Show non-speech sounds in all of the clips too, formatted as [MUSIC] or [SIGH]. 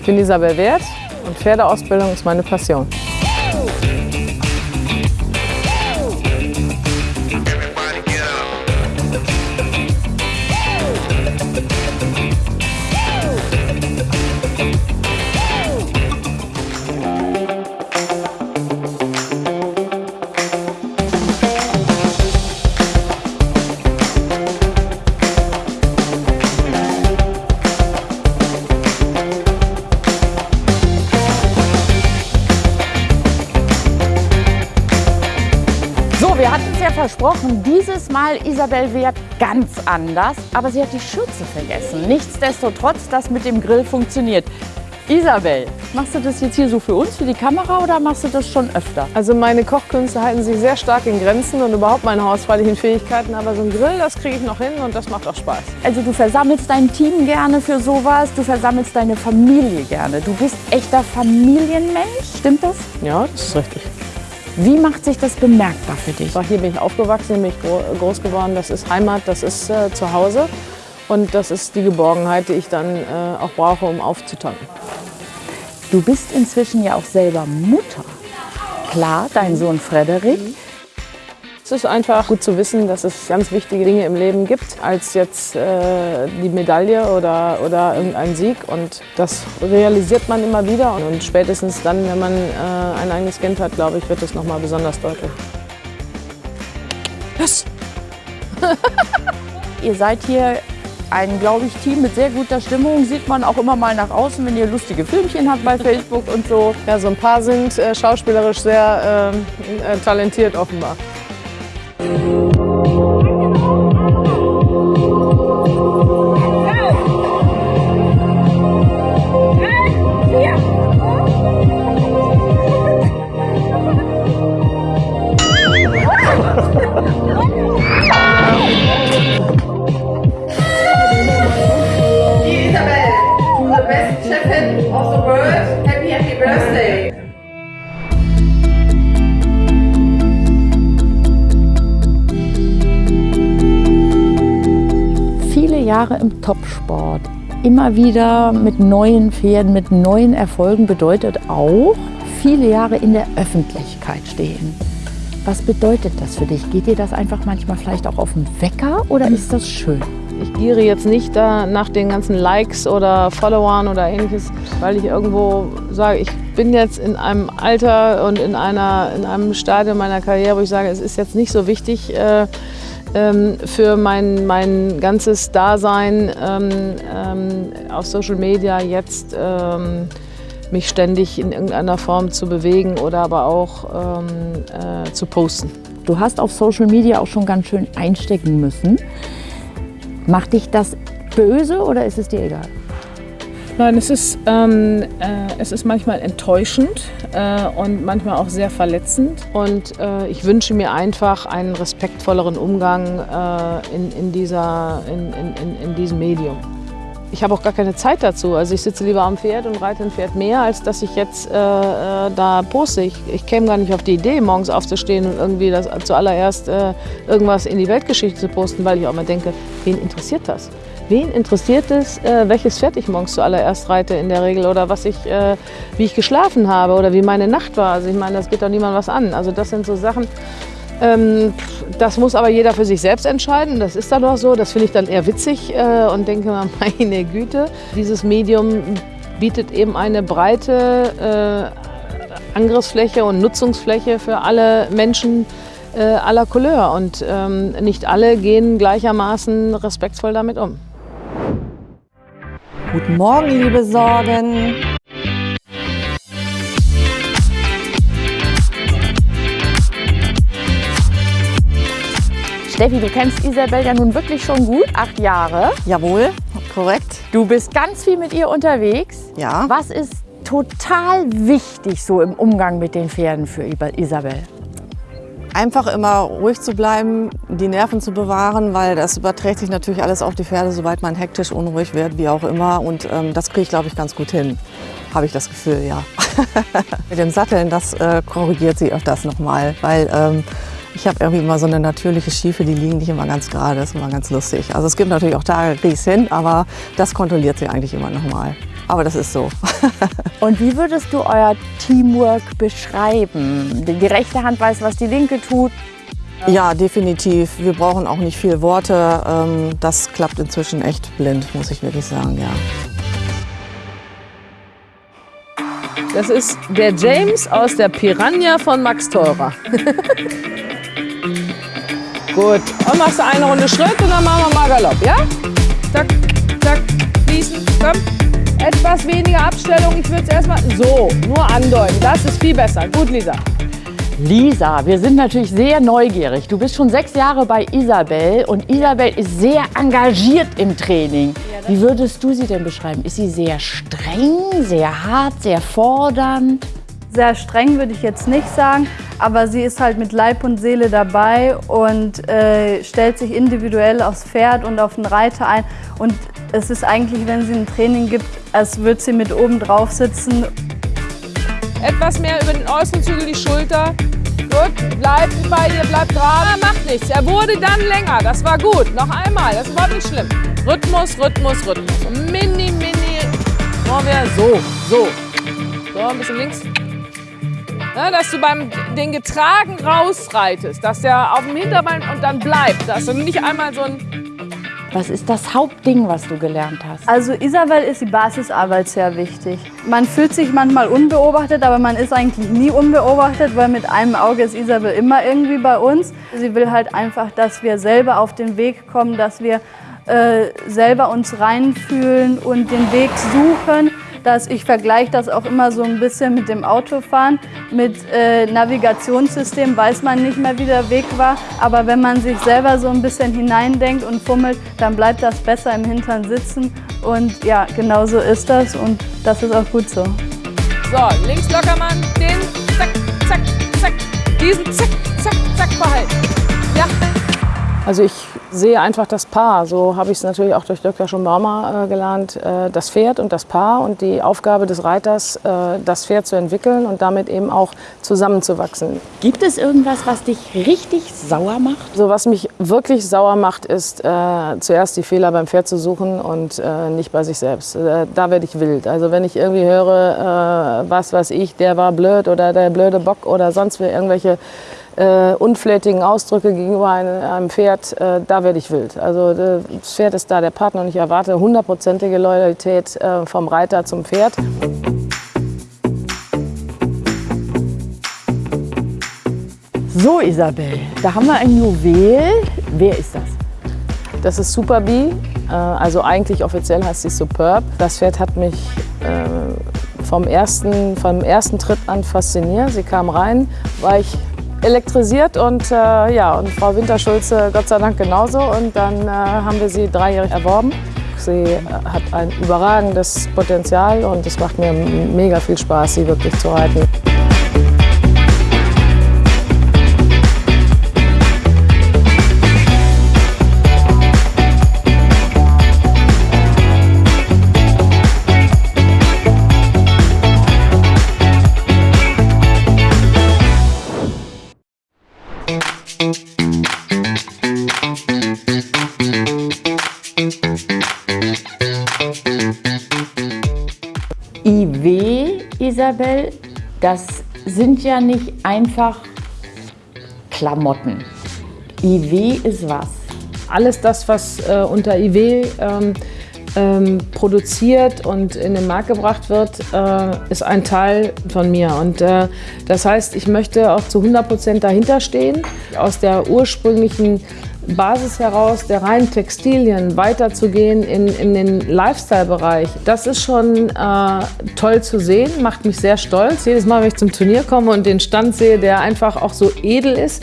Ich bin Isabel Wert und Pferdeausbildung ist meine Passion. Versprochen, dieses Mal Isabel Wert ganz anders, aber sie hat die Schürze vergessen. Nichtsdestotrotz, das mit dem Grill funktioniert. Isabel, machst du das jetzt hier so für uns, für die Kamera oder machst du das schon öfter? Also meine Kochkünste halten sich sehr stark in Grenzen und überhaupt meine hausfreilichen Fähigkeiten, aber so ein Grill, das kriege ich noch hin und das macht auch Spaß. Also du versammelst dein Team gerne für sowas, du versammelst deine Familie gerne. Du bist echter Familienmensch, stimmt das? Ja, das ist richtig. Wie macht sich das bemerkbar für dich? Hier bin ich aufgewachsen, hier bin ich gro groß geworden, das ist Heimat, das ist äh, Zuhause und das ist die Geborgenheit, die ich dann äh, auch brauche, um aufzutanken. Du bist inzwischen ja auch selber Mutter. Klar, dein Sohn Frederik. Es ist einfach gut zu wissen, dass es ganz wichtige Dinge im Leben gibt, als jetzt äh, die Medaille oder, oder irgendein Sieg. Und das realisiert man immer wieder. Und spätestens dann, wenn man äh, ein eigenes Kind hat, glaube ich, wird es nochmal besonders deutlich. Was? [LAUGHS] ihr seid hier ein, glaube ich, Team mit sehr guter Stimmung. Sieht man auch immer mal nach außen, wenn ihr lustige Filmchen habt bei Facebook und so. Ja, so ein paar sind äh, schauspielerisch sehr äh, talentiert offenbar. Isabel, Jahre im Topsport, immer wieder mit neuen Pferden, mit neuen Erfolgen bedeutet auch viele Jahre in der Öffentlichkeit stehen. Was bedeutet das für dich? Geht dir das einfach manchmal vielleicht auch auf den Wecker oder ist das schön? Ich giere jetzt nicht da nach den ganzen Likes oder Followern oder ähnliches, weil ich irgendwo sage, ich bin jetzt in einem Alter und in, einer, in einem Stadium meiner Karriere, wo ich sage, es ist jetzt nicht so wichtig äh, ähm, für mein, mein ganzes Dasein ähm, ähm, auf Social Media jetzt ähm, mich ständig in irgendeiner Form zu bewegen oder aber auch ähm, äh, zu posten. Du hast auf Social Media auch schon ganz schön einstecken müssen. Macht dich das böse oder ist es dir egal? Nein, es ist, ähm, äh, es ist manchmal enttäuschend äh, und manchmal auch sehr verletzend. Und äh, ich wünsche mir einfach einen respektvolleren Umgang äh, in, in, dieser, in, in, in diesem Medium. Ich habe auch gar keine Zeit dazu. Also ich sitze lieber am Pferd und reite ein Pferd mehr, als dass ich jetzt äh, äh, da poste. Ich, ich käme gar nicht auf die Idee, morgens aufzustehen und irgendwie das zuallererst irgendwas in die Weltgeschichte zu posten, weil ich auch mal denke, wen interessiert das? Wen interessiert es, äh, welches Pferd ich morgens zuallererst reite in der Regel oder was ich, äh, wie ich geschlafen habe oder wie meine Nacht war? Also ich meine, das geht doch niemand was an. Also das sind so Sachen, ähm, das muss aber jeder für sich selbst entscheiden. Das ist dann auch so. Das finde ich dann eher witzig äh, und denke mal, [LAUGHS] meine Güte. Dieses Medium bietet eben eine breite äh, Angriffsfläche und Nutzungsfläche für alle Menschen äh, aller Couleur. Und ähm, nicht alle gehen gleichermaßen respektvoll damit um. Guten Morgen, liebe Sorgen. Steffi, du kennst Isabel ja nun wirklich schon gut, acht Jahre. Jawohl, korrekt. Du bist ganz viel mit ihr unterwegs. Ja. Was ist total wichtig so im Umgang mit den Pferden für Isabel? Einfach immer ruhig zu bleiben, die Nerven zu bewahren, weil das überträgt sich natürlich alles auf die Pferde, sobald man hektisch, unruhig wird, wie auch immer. Und ähm, das kriege ich, glaube ich, ganz gut hin, habe ich das Gefühl, ja. [LAUGHS] Mit dem Satteln, das äh, korrigiert sie öfters nochmal, weil ähm, Ich habe irgendwie immer so eine natürliche Schiefe, die liegen nicht immer ganz gerade. Das ist immer ganz lustig. Also es gibt natürlich auch Tage, kriege ich hin, aber das kontrolliert sie eigentlich immer nochmal. Aber das ist so. [LAUGHS] Und wie würdest du euer Teamwork beschreiben? Die rechte Hand weiß, was die linke tut. Ja, definitiv. Wir brauchen auch nicht viel Worte. Ähm, Das klappt inzwischen echt blind, muss ich wirklich sagen, ja. Das ist der James aus der Piranha von Max Teurer. [LAUGHS] Gut, und machst du eine Runde Schritt und dann machen wir mal Galopp, ja? Zack, zack, fließen, komm. Etwas weniger Abstellung, ich würde es erstmal so, nur andeuten. Das ist viel besser. Gut, Lisa. Lisa, wir sind natürlich sehr neugierig. Du bist schon sechs Jahre bei Isabel und Isabel ist sehr engagiert im Training. Wie würdest du sie denn beschreiben? Ist sie sehr streng, sehr hart, sehr fordernd? Sehr streng würde ich jetzt nicht sagen, aber sie ist halt mit Leib und Seele dabei und äh, stellt sich individuell aufs Pferd und auf den Reiter ein. Und es ist eigentlich, wenn sie ein Training gibt, als würde sie mit oben drauf sitzen. Etwas mehr über den äußeren Zügel die Schulter. Gut, bleib bei dir, bleib gerade. Macht nichts. Er wurde dann länger. Das war gut. Noch einmal. Das überhaupt nicht schlimm. Rhythmus, Rhythmus, Rhythmus. Mini, mini. Vorwärts. So, so. So, ein bisschen links. Ja, dass du beim den getragen rausreitest, dass der auf dem Hinterbein und dann bleibt, dass du nicht einmal so ein Was ist das Hauptding, was du gelernt hast? Also Isabel ist die Basisarbeit sehr wichtig. Man fühlt sich manchmal unbeobachtet, aber man ist eigentlich nie unbeobachtet, weil mit einem Auge ist Isabel immer irgendwie bei uns. Sie will halt einfach, dass wir selber auf den Weg kommen, dass wir äh, selber uns reinfühlen und den Weg suchen. Dass ich vergleiche das auch immer so ein bisschen mit dem Autofahren. Mit äh, Navigationssystem weiß man nicht mehr, wie der Weg war. Aber wenn man sich selber so ein bisschen hineindenkt und fummelt, dann bleibt das besser im Hintern sitzen. Und ja, genau so ist das und das ist auch gut so. So, links locker Mann, den zack, zack, zack, diesen zack, zack, zack behalten. Ja. Also ich sehe einfach das Paar. So habe ich es natürlich auch durch Dr. Schumbaumer äh, gelernt. Äh, das Pferd und das Paar und die Aufgabe des Reiters, äh, das Pferd zu entwickeln und damit eben auch zusammenzuwachsen. Gibt es irgendwas, was dich richtig sauer macht? So was mich wirklich sauer macht, ist äh, zuerst die Fehler beim Pferd zu suchen und äh, nicht bei sich selbst. Äh, da werde ich wild. Also wenn ich irgendwie höre, was weiß ich, der war blöd oder der blöde Bock oder sonst wie irgendwelche äh, unflätigen Ausdrücke gegenüber einem, einem Pferd, äh, da werde ich wild. Also äh, das Pferd ist da der Partner und ich erwarte hundertprozentige Loyalität äh, vom Reiter zum Pferd. So, Isabel, da haben wir ein Juwel. Wer ist das? Das ist Super Bee, äh, also eigentlich offiziell heißt sie Superb. Das Pferd hat mich äh, vom, ersten, vom ersten Tritt an fasziniert. Sie kam rein, war ich elektrisiert und, äh, ja, und Frau Winterschulze Gott sei Dank genauso. Und dann äh, haben wir sie dreijährig erworben. Sie äh, hat ein überragendes Potenzial und es macht mir mega viel Spaß, sie wirklich zu reiten. IW, Isabel, das sind ja nicht einfach Klamotten. IW ist was? Alles das, was äh, unter IW ähm, ähm, produziert und in den Markt gebracht wird, äh, ist ein Teil von mir. Und äh, das heißt, ich möchte auch zu 100 Prozent dahinter stehen, aus der ursprünglichen Basis heraus der reinen Textilien weiterzugehen in, in den Lifestyle-Bereich. Das ist schon äh, toll zu sehen, macht mich sehr stolz. Jedes Mal, wenn ich zum Turnier komme und den Stand sehe, der einfach auch so edel ist,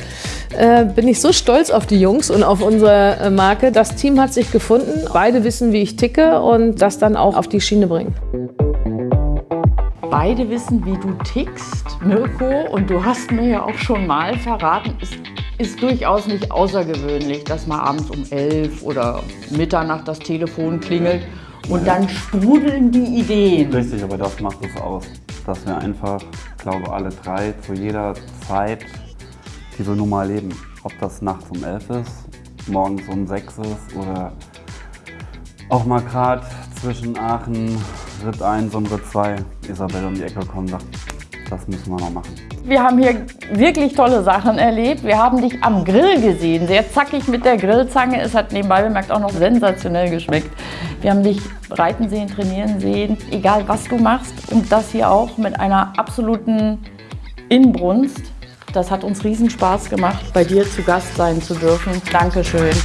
äh, bin ich so stolz auf die Jungs und auf unsere äh, Marke. Das Team hat sich gefunden. Beide wissen, wie ich ticke und das dann auch auf die Schiene bringen. Beide wissen, wie du tickst, Mirko. Und du hast mir ja auch schon mal verraten, es ist durchaus nicht außergewöhnlich, dass mal abends um elf oder Mitternacht das Telefon klingelt und dann sprudeln die Ideen. Richtig, aber das macht es aus. Dass wir einfach, glaube alle drei, zu jeder Zeit diese Nummer erleben. Ob das nachts um 11 ist, morgens um 6 ist oder auch mal gerade zwischen Aachen, Ritt 1 und Ritt 2 Isabel um die Ecke kommt und sagt, das müssen wir noch machen. Wir haben hier wirklich tolle Sachen erlebt. Wir haben dich am Grill gesehen, sehr zackig mit der Grillzange. Es hat nebenbei bemerkt auch noch sensationell geschmeckt. Wir haben dich reiten sehen, trainieren sehen, egal was du machst. Und das hier auch mit einer absoluten Inbrunst. Das hat uns riesen Spaß gemacht, bei dir zu Gast sein zu dürfen. Dankeschön.